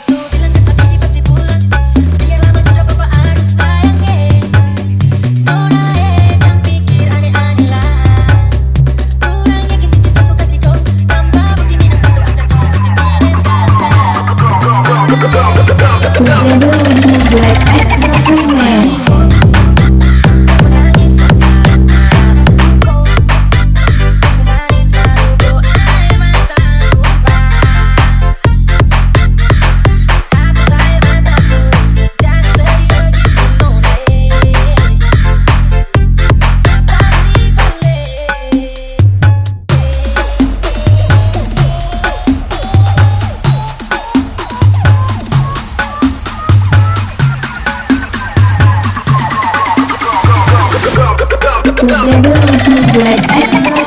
So. 蝴蝶都出来。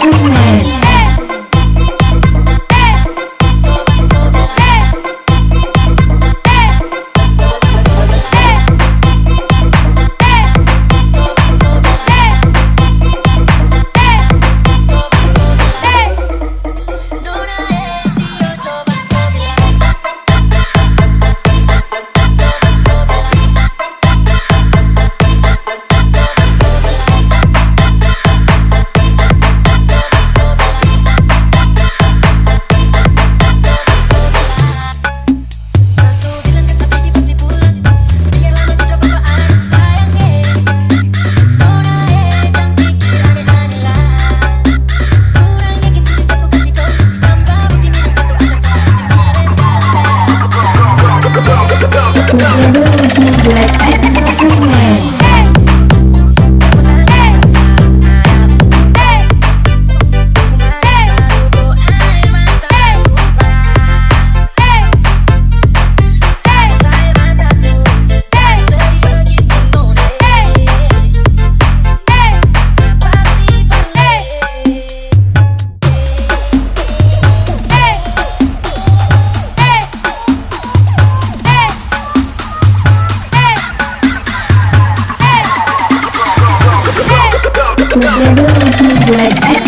Don't do like Terima